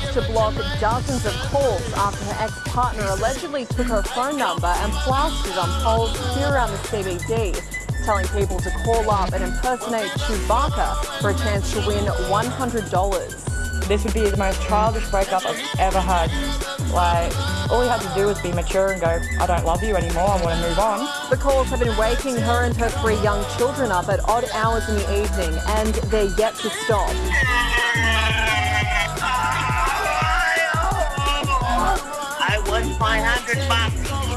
forced to block dozens of calls after her ex-partner allegedly took her phone number and plastered on poles here around the CBD, telling people to call up and impersonate Chewbacca for a chance to win $100. This would be the most childish breakup I've ever had. Like, all he had to do was be mature and go, I don't love you anymore, I want to move on. The calls have been waking her and her three young children up at odd hours in the evening, and they're yet to stop. 500 bucks.